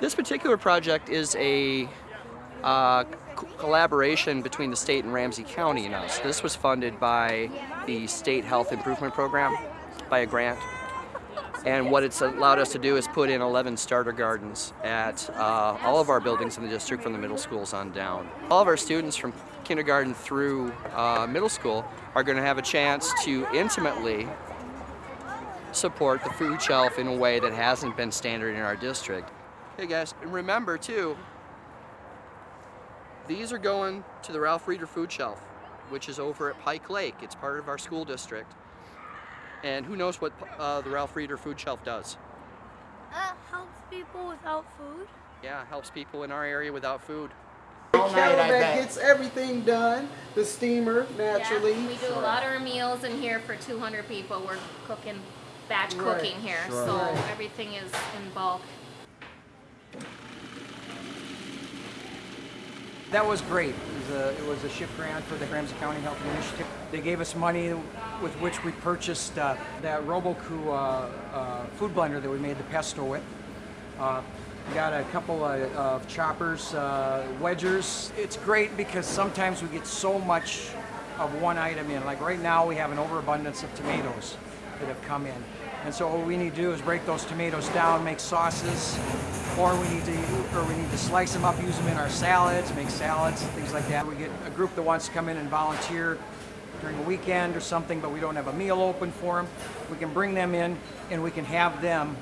This particular project is a uh, collaboration between the state and Ramsey County and us. This was funded by the State Health Improvement Program by a grant. And what it's allowed us to do is put in 11 starter gardens at uh, all of our buildings in the district from the middle schools on down. All of our students from kindergarten through uh, middle school are going to have a chance to intimately support the food shelf in a way that hasn't been standard in our district. Hey guys, and remember too, these are going to the Ralph Reeder Food Shelf, which is over at Pike Lake. It's part of our school district. And who knows what uh, the Ralph Reeder Food Shelf does? Uh, helps people without food. Yeah, helps people in our area without food. The kettle that gets everything done, the steamer naturally. Yeah, we do a lot of our meals in here for 200 people. We're cooking, batch Right, cooking here, sure. so Right. everything is in bulk. That was great. It was, a, it was a SHIP grant for the Ramsey County Health Initiative. They gave us money with which we purchased uh, that Robot Coupe uh, uh, food blender that we made the pesto with. Uh, we got a couple of, of choppers, uh, wedgers. It's great because sometimes we get so much of one item in. Like right now we have an overabundance of tomatoes that have come in. And so what we need to do is break those tomatoes down, make sauces, or we need to or we need to slice them up, use them in our salads, make salads, things like that. We get a group that wants to come in and volunteer during a weekend or something, but we don't have a meal open for them. We can bring them in and we can have them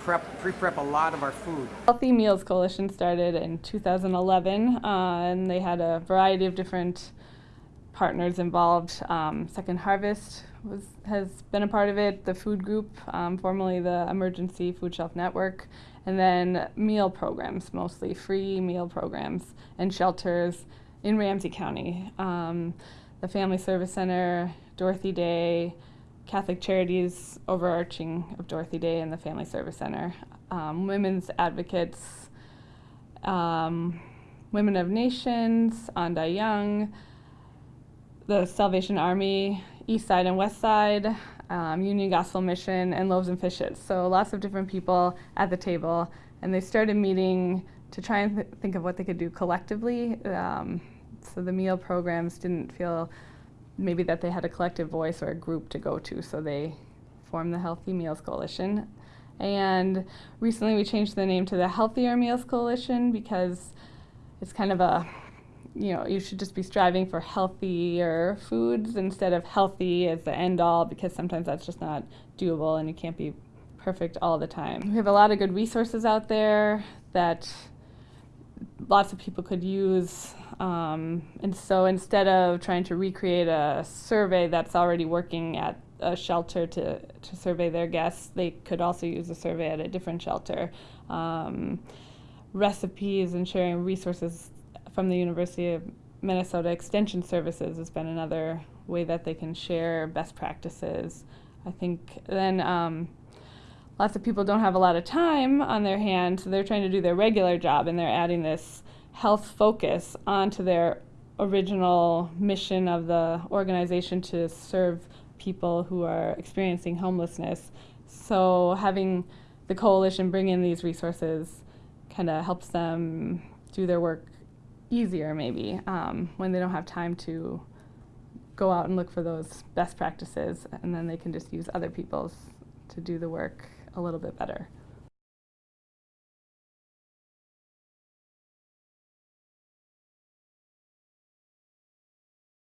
prep, pre-prep a lot of our food. Healthy Meals Coalition started in 2011, uh, and they had a variety of different partners involved. Um, Second Harvest was, has been a part of it, the food group, um, formerly the Emergency Food Shelf Network, and then meal programs, mostly free meal programs and shelters in Ramsey County. Um, the Family Service Center, Dorothy Day, Catholic Charities overarching of Dorothy Day and the Family Service Center, um, Women's Advocates, um, Women of Nations, Ain Dah Yung, the Salvation Army, East Side and West Side, um, Union Gospel Mission, and Loaves and Fishes. So lots of different people at the table, and they started meeting to try and th- think of what they could do collectively. Um, so the meal programs didn't feel maybe that they had a collective voice or a group to go to, so they formed the Healthy Meals Coalition. And recently we changed the name to the Healthier Meals Coalition because it's kind of a you know, you should just be striving for healthier foods instead of healthy as the end all because sometimes that's just not doable and you can't be perfect all the time. We have a lot of good resources out there that lots of people could use. Um, and so instead of trying to recreate a survey that's already working at a shelter to, to survey their guests, they could also use a survey at a different shelter. Um, recipes and sharing resources from the University of Minnesota Extension Services has been another way that they can share best practices. I think then um, lots of people don't have a lot of time on their hands, so they're trying to do their regular job and they're adding this health focus onto their original mission of the organization to serve people who are experiencing homelessness. So having the coalition bring in these resources kind of helps them do their work easier maybe um, when they don't have time to go out and look for those best practices and then they can just use other people's to do the work a little bit better.